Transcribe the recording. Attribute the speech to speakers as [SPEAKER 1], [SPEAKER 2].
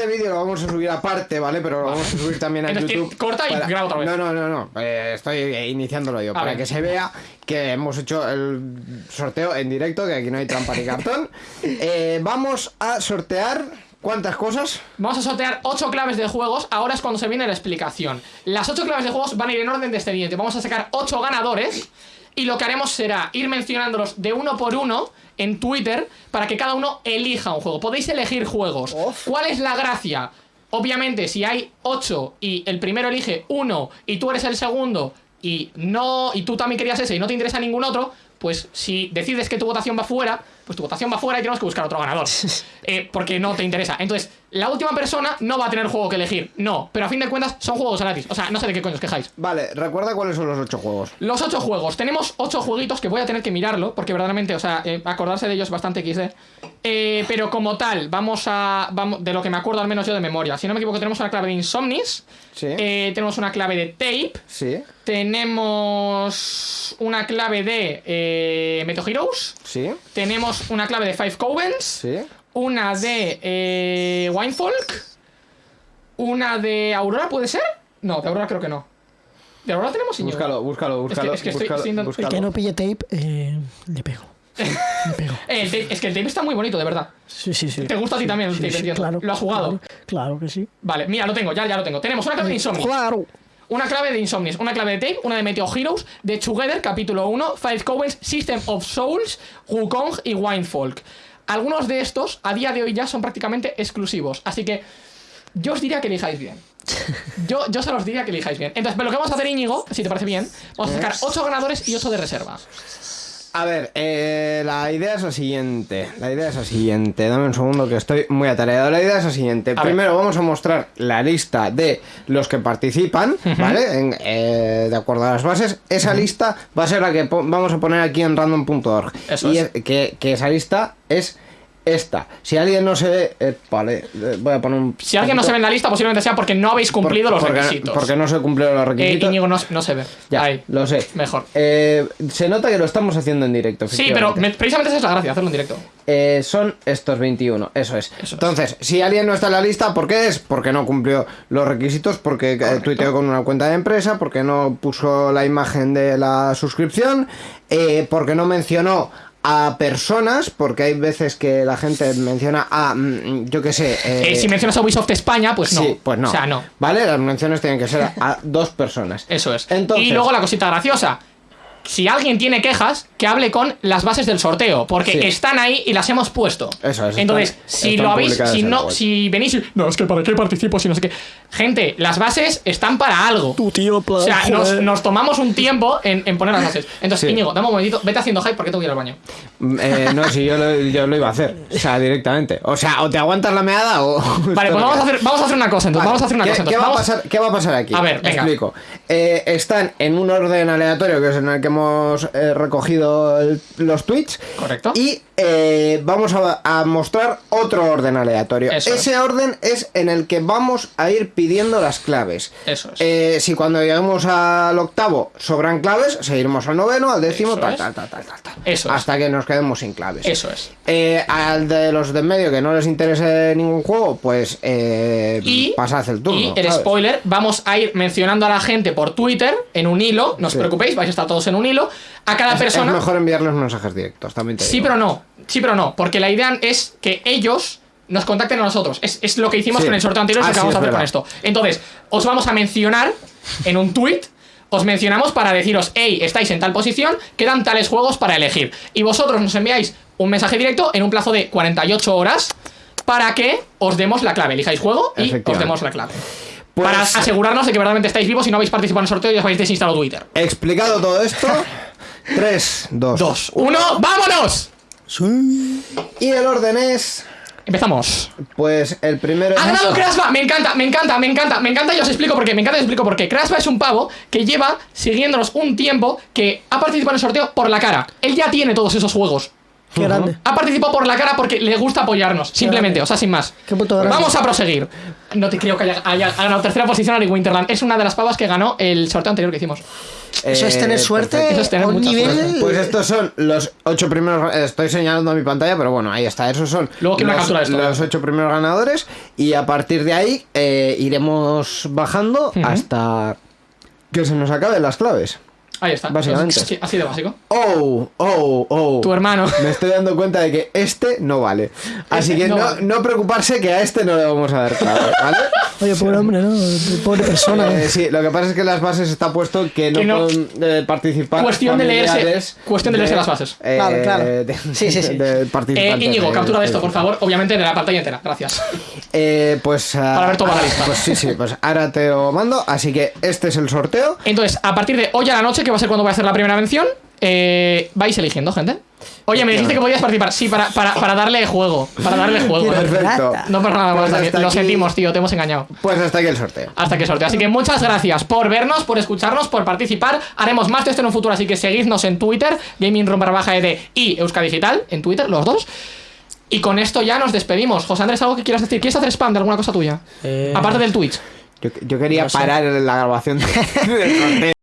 [SPEAKER 1] este vídeo lo vamos a subir aparte, ¿vale? Pero lo vamos a subir también a YouTube.
[SPEAKER 2] corta y graba otra vez.
[SPEAKER 1] No, no, no, no. eh, estoy iniciándolo yo.
[SPEAKER 2] A
[SPEAKER 1] para
[SPEAKER 2] ver.
[SPEAKER 1] que se vea que hemos hecho el sorteo en directo, que aquí no hay trampa ni cartón. Eh, vamos a sortear. ¿Cuántas cosas?
[SPEAKER 2] Vamos a sortear 8 claves de juegos. Ahora es cuando se viene la explicación. Las 8 claves de juegos van a ir en orden descendiente. Vamos a sacar 8 ganadores. Y lo que haremos será ir mencionándolos de uno por uno en Twitter para que cada uno elija un juego. Podéis elegir juegos. ¿Cuál es la gracia? Obviamente, si hay 8 y el primero elige uno y tú eres el segundo y no y tú también querías ese y no te interesa ningún otro, pues si decides que tu votación va fuera, pues tu votación va fuera y tenemos que buscar otro ganador. Eh, porque no te interesa. Entonces, la última persona no va a tener juego que elegir. No, pero a fin de cuentas son juegos gratis. O sea, no sé de qué coño os quejáis.
[SPEAKER 1] Vale, recuerda cuáles son los ocho juegos.
[SPEAKER 2] Los ocho juegos. Tenemos ocho jueguitos que voy a tener que mirarlo, porque verdaderamente, o sea, eh, acordarse de ellos es bastante XD. Eh, pero como tal, vamos a. Vamos, de lo que me acuerdo al menos yo de memoria. Si no me equivoco, tenemos una clave de Insomnis.
[SPEAKER 1] Sí.
[SPEAKER 2] eh, tenemos una clave de Tape.
[SPEAKER 1] Sí,
[SPEAKER 2] Tenemos una clave de eh, Meto Heroes.
[SPEAKER 1] sí,
[SPEAKER 2] Tenemos una clave de Five Covens.
[SPEAKER 1] sí.
[SPEAKER 2] Una de eh, Winefolk. Una de Aurora, ¿puede ser? No, de Aurora creo que no. ¿De Aurora tenemos?
[SPEAKER 1] Búscalo, búscalo, búscalo.
[SPEAKER 2] es que estoy-
[SPEAKER 1] búscalo,
[SPEAKER 2] estoy
[SPEAKER 1] búscalo.
[SPEAKER 3] El que no pille tape, eh, le pego.
[SPEAKER 2] Eh, el tape- es que el tape está muy bonito, de verdad.
[SPEAKER 3] Sí, sí, sí.
[SPEAKER 2] ¿Te gusta a ti también el
[SPEAKER 3] Sí,
[SPEAKER 2] tape,
[SPEAKER 3] sí, claro.
[SPEAKER 2] ¿Lo has jugado?
[SPEAKER 3] Claro, claro que sí.
[SPEAKER 2] Vale, mira, lo tengo, ya, ya lo tengo. Tenemos una clave de Insomnis,
[SPEAKER 3] Claro.
[SPEAKER 2] una clave de Insomnis, una clave de Tape, una de Meteo Heroes, de Together, capítulo 1, Five Covens, System of Souls, Wukong y Winefolk. Algunos de estos, a día de hoy ya son prácticamente exclusivos, así que yo os diría que elijáis bien. Yo, yo se los diría que elijáis bien. Entonces, pero lo que vamos a hacer, Íñigo, si te parece bien, vamos a sacar 8 ganadores y 8 de reserva.
[SPEAKER 1] A ver, eh, la idea es la siguiente. La idea es la siguiente. Dame un segundo que estoy muy atareado. La idea es la siguiente.
[SPEAKER 2] A
[SPEAKER 1] Primero vamos a mostrar la lista de los que participan, ¿vale? En, eh, de acuerdo a las bases. Esa lista va a ser la que vamos a poner aquí en random.org.
[SPEAKER 2] Eso
[SPEAKER 1] y
[SPEAKER 2] es.
[SPEAKER 1] que, que esa lista es esta. Si alguien no se ve... eh, vale, eh, voy a poner un...
[SPEAKER 2] Si alguien no se ve en la lista, posiblemente sea porque no habéis cumplido los
[SPEAKER 1] porque,
[SPEAKER 2] requisitos.
[SPEAKER 1] Porque no se cumplieron los
[SPEAKER 2] Eh,
[SPEAKER 1] requisitos.
[SPEAKER 2] Íñigo no, no se ve.
[SPEAKER 1] ya,
[SPEAKER 2] Ahí.
[SPEAKER 1] lo sé.
[SPEAKER 2] Mejor.
[SPEAKER 1] Eh, se nota que lo estamos haciendo en directo.
[SPEAKER 2] Sí, pero me- precisamente esa es la gracia, hacerlo en directo.
[SPEAKER 1] Eh, son estos 21, eso es.
[SPEAKER 2] es.
[SPEAKER 1] Entonces, si alguien no está en la lista, ¿por qué es? Porque no cumplió los requisitos, porque eh, tuiteó con una cuenta de empresa, porque no puso la imagen de la suscripción, eh, porque no mencionó a personas, porque hay veces que la gente menciona a, mm, yo qué sé... eh,
[SPEAKER 2] Eh, si mencionas a Ubisoft España, pues no.
[SPEAKER 1] Sí, pues no.
[SPEAKER 2] O sea, no.
[SPEAKER 1] ¿Vale? Las menciones tienen que ser a, a dos personas.
[SPEAKER 2] Eso es.
[SPEAKER 1] Entonces-
[SPEAKER 2] y luego la cosita graciosa. Si alguien tiene quejas, que hable con las bases del sorteo, porque
[SPEAKER 1] Sí.
[SPEAKER 2] están ahí y las hemos puesto.
[SPEAKER 1] Eso es,
[SPEAKER 2] Entonces,
[SPEAKER 1] están-
[SPEAKER 2] si
[SPEAKER 1] están
[SPEAKER 2] lo habéis, si no,
[SPEAKER 1] web.
[SPEAKER 2] si venís, y, no es que para qué participo, si no sé qué. Gente, las bases están para algo.
[SPEAKER 3] Tu tío,
[SPEAKER 2] O sea, nos, tomamos un tiempo en, en poner las bases. Entonces,
[SPEAKER 1] Sí.
[SPEAKER 2] Íñigo, dame un momentito, vete haciendo hype porque tengo que ir al baño.
[SPEAKER 1] Mm, eh, no, si yo lo, yo lo iba a hacer, o sea, directamente. O sea, o te aguantas la meada o...
[SPEAKER 2] Vale, pues vamos a hacer, vamos a hacer una cosa, entonces.
[SPEAKER 1] Vale,
[SPEAKER 2] vamos a hacer una
[SPEAKER 1] ¿qué,
[SPEAKER 2] cosa.
[SPEAKER 1] ¿qué
[SPEAKER 2] Entonces,
[SPEAKER 1] va a pasar, ¿Qué va a pasar aquí?
[SPEAKER 2] A ver, venga.
[SPEAKER 1] Explico. Eh, están en un orden aleatorio, que es en el que hemos eh, recogido el- los tweets.
[SPEAKER 2] Correcto.
[SPEAKER 1] Y eh, vamos a, a mostrar otro orden aleatorio.
[SPEAKER 2] Eso
[SPEAKER 1] Ese orden es en el que vamos a ir pidiendo las claves.
[SPEAKER 2] Eso es.
[SPEAKER 1] Eh, si cuando lleguemos al octavo sobran claves, seguiremos al noveno, al décimo,
[SPEAKER 2] Eso
[SPEAKER 1] tal,
[SPEAKER 2] es.
[SPEAKER 1] tal, tal, tal, tal, tal.
[SPEAKER 2] Eso es.
[SPEAKER 1] Hasta que nos quedemos sin claves.
[SPEAKER 2] Eso es.
[SPEAKER 1] Eh, al de los de en medio que no les interese ningún juego, pues eh,
[SPEAKER 2] Y,
[SPEAKER 1] pasad el turno.
[SPEAKER 2] y el
[SPEAKER 1] ¿sabes?
[SPEAKER 2] spoiler, vamos a ir mencionando a la gente por Twitter en un hilo, no os
[SPEAKER 1] Sí.
[SPEAKER 2] preocupéis, vais a estar todos en un hilo. A cada
[SPEAKER 1] Es-
[SPEAKER 2] persona.
[SPEAKER 1] Es mejor enviarles mensajes directos, también te
[SPEAKER 2] Sí,
[SPEAKER 1] digo.
[SPEAKER 2] pero no. Sí, pero no. Porque la idea es que ellos nos contacten a nosotros. Es, es lo que hicimos
[SPEAKER 1] Sí.
[SPEAKER 2] con el sorteo anterior, es
[SPEAKER 1] Ah,
[SPEAKER 2] lo que
[SPEAKER 1] sí,
[SPEAKER 2] vamos a hacer con esto. Entonces, os vamos a mencionar en un tweet. Os mencionamos para deciros, hey, estáis en tal posición, quedan tales juegos para elegir. Y vosotros nos enviáis un mensaje directo en un plazo de 48 horas para que os demos la clave. Elijáis juego y os demos la clave.
[SPEAKER 1] Pues-
[SPEAKER 2] para asegurarnos de que verdaderamente estáis vivos y no habéis participado en el sorteo y os habéis desinstalado Twitter.
[SPEAKER 1] Explicado todo esto, 3, 2,
[SPEAKER 2] Dos, uno, ¡vámonos!
[SPEAKER 3] Sí.
[SPEAKER 1] Y el orden es.
[SPEAKER 2] Empezamos.
[SPEAKER 1] Pues el primero
[SPEAKER 2] ¡Ha ganado Crashba! Me encanta, me encanta, me encanta, me encanta y os explico por qué. Me encanta y os explico por qué. Crashba es un pavo que lleva siguiéndonos un tiempo que ha participado en el sorteo por la cara. Él ya tiene todos esos juegos.
[SPEAKER 3] Qué grande.
[SPEAKER 2] Ha participado por la cara porque le gusta apoyarnos. Simplemente, o sea, sin más.
[SPEAKER 3] Qué puto grande.
[SPEAKER 2] Vamos a proseguir. No te creo que haya, ganado tercera posición Ari Winterland. Es una de las pavas que ganó el sorteo anterior que hicimos.
[SPEAKER 3] Eso es tener
[SPEAKER 1] Eh,
[SPEAKER 3] suerte.
[SPEAKER 2] Eso es tener
[SPEAKER 3] a un
[SPEAKER 2] mucha
[SPEAKER 3] nivel.
[SPEAKER 2] suerte.
[SPEAKER 1] Pues estos son los ocho primeros. Estoy señalando a mi pantalla, pero bueno, ahí está. Esos son
[SPEAKER 2] Luego quiero una
[SPEAKER 1] los,
[SPEAKER 2] captura de esto.
[SPEAKER 1] los ocho primeros ganadores. Y a partir de ahí eh, iremos bajando hasta que se nos acaben las claves.
[SPEAKER 2] Ahí está.
[SPEAKER 1] Básicamente.
[SPEAKER 2] Sí, así de básico.
[SPEAKER 1] Oh, oh, oh.
[SPEAKER 2] Tu hermano.
[SPEAKER 1] Me estoy dando cuenta de que este no vale. Así
[SPEAKER 2] Este
[SPEAKER 1] que
[SPEAKER 2] no
[SPEAKER 1] no,
[SPEAKER 2] vale.
[SPEAKER 1] no preocuparse que a este no le vamos a dar clave, ¿vale?
[SPEAKER 3] Oye, pobre hombre, ¿no? Pobre persona.
[SPEAKER 1] Eh, sí, lo que pasa es que en las bases está puesto que no,
[SPEAKER 2] Que no-
[SPEAKER 1] pueden eh, participar.
[SPEAKER 2] Cuestión de leerse- cuestión de leerse las bases.
[SPEAKER 1] eh,
[SPEAKER 3] Claro, claro.
[SPEAKER 1] de-
[SPEAKER 3] Sí, sí, sí.
[SPEAKER 1] de
[SPEAKER 2] Eh, Íñigo, captura de esto, por favor. Obviamente de la pantalla entera. Gracias.
[SPEAKER 1] Eh, pues. ah,
[SPEAKER 2] Para ver toda la lista.
[SPEAKER 1] Pues sí, sí, pues ahora te lo mando. Así que este es el sorteo.
[SPEAKER 2] Entonces, a partir de hoy a la noche, que va a ser cuando voy a hacer la primera mención, eh, vais eligiendo, gente. Oye, me dijiste que podías participar. Sí, para, para, para darle juego. Para darle juego.
[SPEAKER 1] Perfecto.
[SPEAKER 2] No por nada más,
[SPEAKER 1] Pues
[SPEAKER 2] Lo
[SPEAKER 1] aquí-
[SPEAKER 2] sentimos, tío. Te hemos engañado.
[SPEAKER 1] Pues hasta aquí el sorteo.
[SPEAKER 2] Hasta que sorteo. Así que muchas gracias por vernos, por escucharnos, por participar. Haremos más de esto en un futuro, así que seguidnos en Twitter, gaming baja ed y Euska Digital, en Twitter, los dos. Y con esto ya nos despedimos. José Andrés, ¿algo que quieras decir? ¿Quieres hacer spam de alguna cosa tuya?
[SPEAKER 3] Eh,
[SPEAKER 2] Aparte del Twitch.
[SPEAKER 1] Yo, yo quería
[SPEAKER 3] No sé.
[SPEAKER 1] parar la grabación del sorteo.